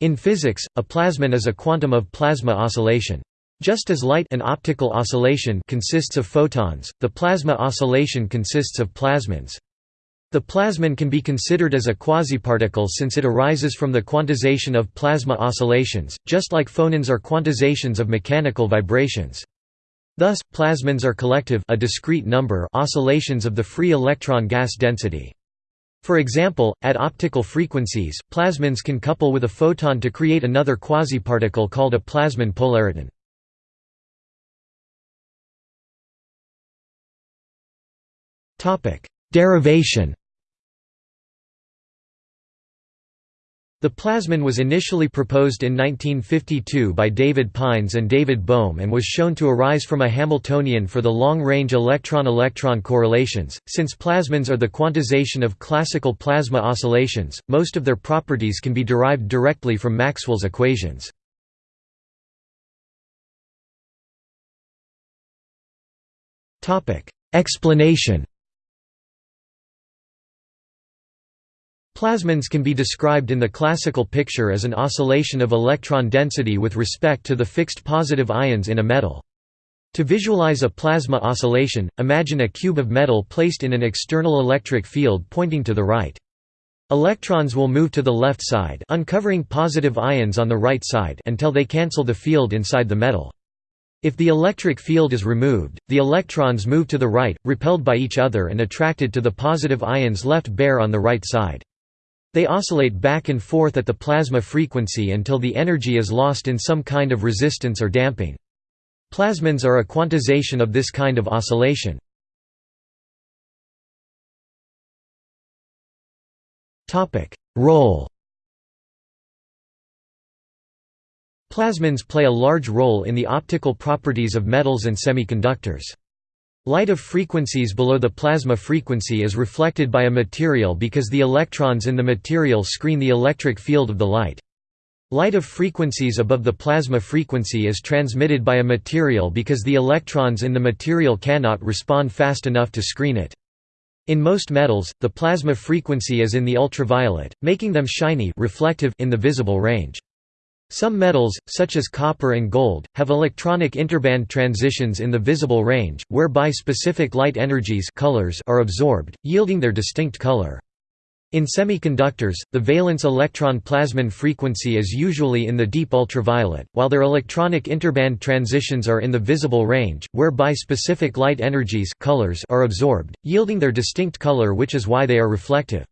In physics, a plasmon is a quantum of plasma oscillation. Just as light an optical oscillation consists of photons, the plasma oscillation consists of plasmons. The plasmon can be considered as a quasiparticle since it arises from the quantization of plasma oscillations, just like phonons are quantizations of mechanical vibrations. Thus, plasmons are collective a discrete number oscillations of the free electron gas density. For example, at optical frequencies, plasmons can couple with a photon to create another quasiparticle called a plasmon polariton. Derivation The plasmon was initially proposed in 1952 by David Pines and David Bohm and was shown to arise from a Hamiltonian for the long-range electron-electron correlations. Since plasmons are the quantization of classical plasma oscillations, most of their properties can be derived directly from Maxwell's equations. Topic: Explanation Plasmons can be described in the classical picture as an oscillation of electron density with respect to the fixed positive ions in a metal. To visualize a plasma oscillation, imagine a cube of metal placed in an external electric field pointing to the right. Electrons will move to the left side uncovering positive ions on the right side until they cancel the field inside the metal. If the electric field is removed, the electrons move to the right, repelled by each other and attracted to the positive ions left bare on the right side. They oscillate back and forth at the plasma frequency until the energy is lost in some kind of resistance or damping. Plasmons are a quantization of this kind of oscillation. Role Plasmons play a large role in the optical properties of metals and semiconductors. Light of frequencies below the plasma frequency is reflected by a material because the electrons in the material screen the electric field of the light. Light of frequencies above the plasma frequency is transmitted by a material because the electrons in the material cannot respond fast enough to screen it. In most metals, the plasma frequency is in the ultraviolet, making them shiny reflective in the visible range. Some metals, such as copper and gold, have electronic interband transitions in the visible range, whereby specific light energies colors are absorbed, yielding their distinct color. In semiconductors, the valence electron plasmon frequency is usually in the deep ultraviolet, while their electronic interband transitions are in the visible range, whereby specific light energies colors are absorbed, yielding their distinct color which is why they are reflective.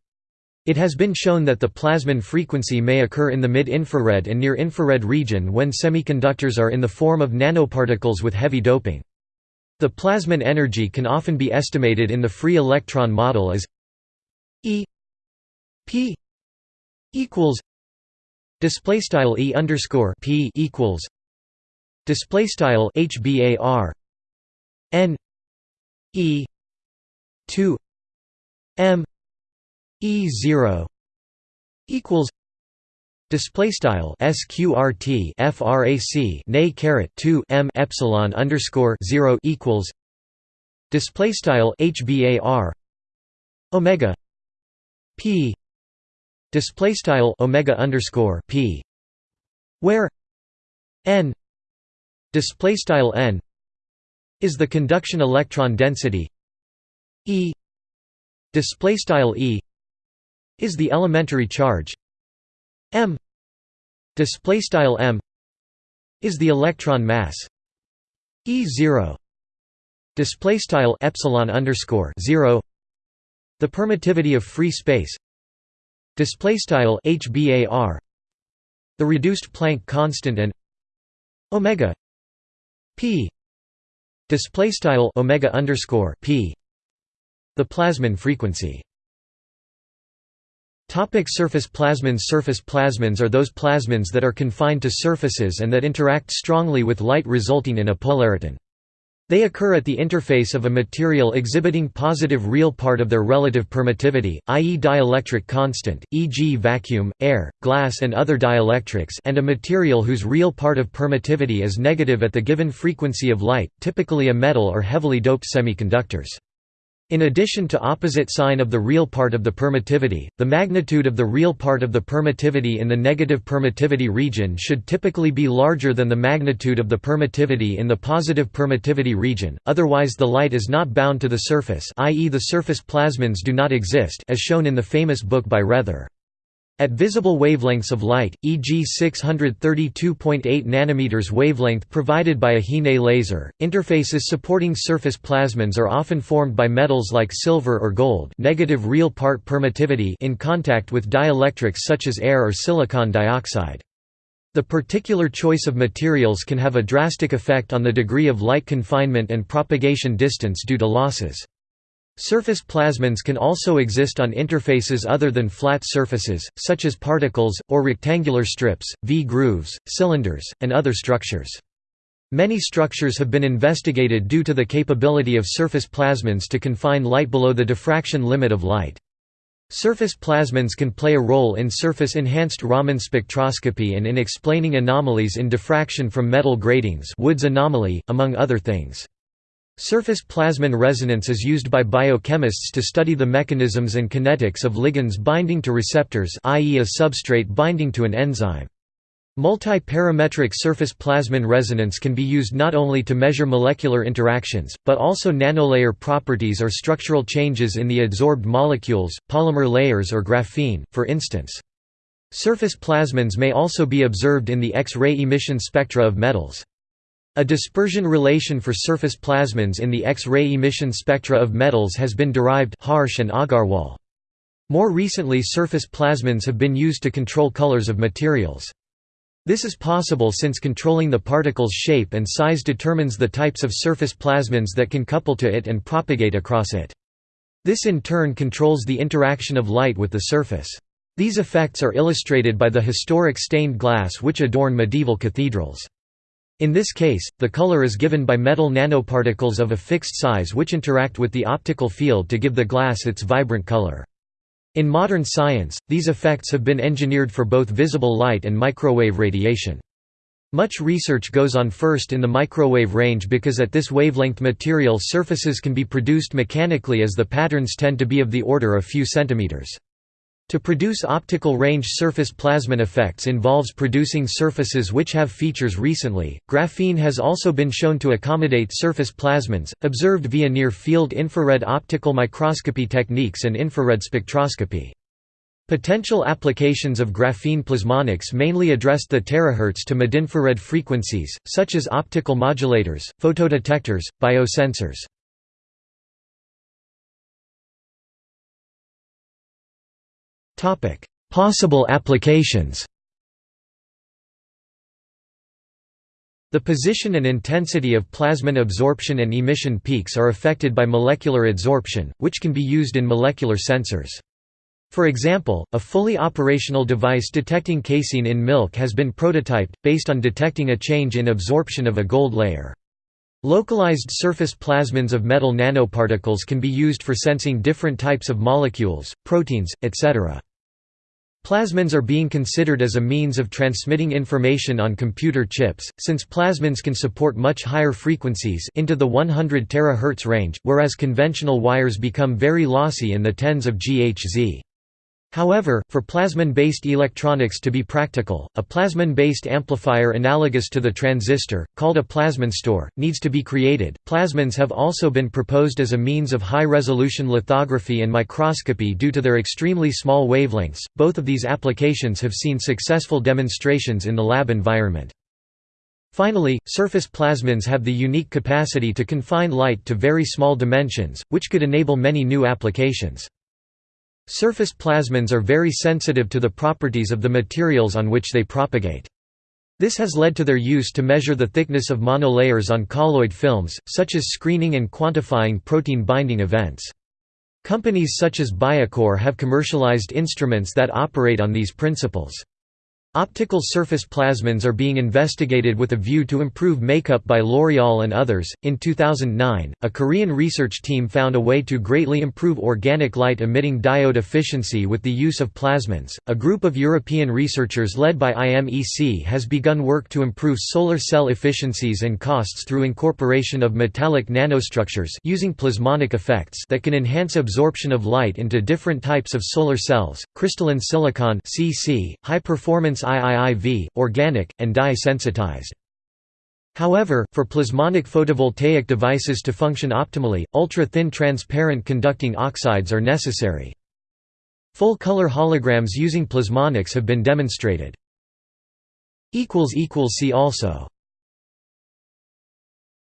It has been shown that the plasmon frequency may occur in the mid-infrared and near-infrared region when semiconductors are in the form of nanoparticles with heavy doping. The plasmon energy can often be estimated in the free electron model as E P equals display style E underscore P equals display style HBAR N E 2 M E zero equals display style sqrt frac nay caret 2 m epsilon underscore 0 equals display style hbar omega p display style omega underscore p where n display style n is the conduction electron density e display style e is the elementary charge. M. Display style m is the electron mass. E0 display style epsilon underscore 0 the permittivity of free space. Display style hbar the reduced Planck constant and omega p. Display style omega underscore p. The plasmon frequency Topic surface plasmons Surface plasmons are those plasmons that are confined to surfaces and that interact strongly with light resulting in a polariton. They occur at the interface of a material exhibiting positive real part of their relative permittivity, i.e. dielectric constant, e.g. vacuum, air, glass and other dielectrics and a material whose real part of permittivity is negative at the given frequency of light, typically a metal or heavily doped semiconductors. In addition to opposite sign of the real part of the permittivity, the magnitude of the real part of the permittivity in the negative permittivity region should typically be larger than the magnitude of the permittivity in the positive permittivity region, otherwise the light is not bound to the surface i.e. the surface plasmons do not exist as shown in the famous book by Raether. At visible wavelengths of light, e.g. 632.8 nanometers wavelength provided by a HeNe laser, interfaces supporting surface plasmons are often formed by metals like silver or gold negative real part permittivity in contact with dielectrics such as air or silicon dioxide. The particular choice of materials can have a drastic effect on the degree of light confinement and propagation distance due to losses. Surface plasmons can also exist on interfaces other than flat surfaces, such as particles, or rectangular strips, V-grooves, cylinders, and other structures. Many structures have been investigated due to the capability of surface plasmons to confine light below the diffraction limit of light. Surface plasmons can play a role in surface-enhanced Raman spectroscopy and in explaining anomalies in diffraction from metal gratings Wood's anomaly, among other things. Surface plasmon resonance is used by biochemists to study the mechanisms and kinetics of ligands binding to receptors i.e. a substrate binding to an enzyme. Multi-parametric surface plasmon resonance can be used not only to measure molecular interactions, but also nanolayer properties or structural changes in the adsorbed molecules, polymer layers or graphene, for instance. Surface plasmons may also be observed in the X-ray emission spectra of metals. A dispersion relation for surface plasmons in the X-ray emission spectra of metals has been derived Harsh and Agarwal. More recently surface plasmons have been used to control colors of materials. This is possible since controlling the particle's shape and size determines the types of surface plasmons that can couple to it and propagate across it. This in turn controls the interaction of light with the surface. These effects are illustrated by the historic stained glass which adorn medieval cathedrals. In this case, the color is given by metal nanoparticles of a fixed size which interact with the optical field to give the glass its vibrant color. In modern science, these effects have been engineered for both visible light and microwave radiation. Much research goes on first in the microwave range because at this wavelength material surfaces can be produced mechanically as the patterns tend to be of the order of few centimeters. To produce optical range surface plasmon effects involves producing surfaces which have features recently. Graphene has also been shown to accommodate surface plasmons, observed via near field infrared optical microscopy techniques and infrared spectroscopy. Potential applications of graphene plasmonics mainly addressed the terahertz to midinfrared frequencies, such as optical modulators, photodetectors, biosensors. Possible applications The position and intensity of plasmon absorption and emission peaks are affected by molecular adsorption, which can be used in molecular sensors. For example, a fully operational device detecting casein in milk has been prototyped, based on detecting a change in absorption of a gold layer. Localized surface plasmons of metal nanoparticles can be used for sensing different types of molecules, proteins, etc. Plasmons are being considered as a means of transmitting information on computer chips, since plasmons can support much higher frequencies into the 100 THz range, whereas conventional wires become very lossy in the tens of GHz. However, for plasmon-based electronics to be practical, a plasmon-based amplifier analogous to the transistor, called a plasmonstor, needs to be created. Plasmons have also been proposed as a means of high-resolution lithography and microscopy due to their extremely small wavelengths. Both of these applications have seen successful demonstrations in the lab environment. Finally, surface plasmons have the unique capacity to confine light to very small dimensions, which could enable many new applications. Surface plasmons are very sensitive to the properties of the materials on which they propagate. This has led to their use to measure the thickness of monolayers on colloid films, such as screening and quantifying protein binding events. Companies such as Biacore have commercialized instruments that operate on these principles. Optical surface plasmons are being investigated with a view to improve makeup by L'Oreal and others. In 2009, a Korean research team found a way to greatly improve organic light emitting diode efficiency with the use of plasmons. A group of European researchers led by IMEC has begun work to improve solar cell efficiencies and costs through incorporation of metallic nanostructures using plasmonic effects that can enhance absorption of light into different types of solar cells: crystalline silicon (CC), high performance IIIV, organic, and dye-sensitized. However, for plasmonic photovoltaic devices to function optimally, ultra-thin transparent conducting oxides are necessary. Full-color holograms using plasmonics have been demonstrated. See also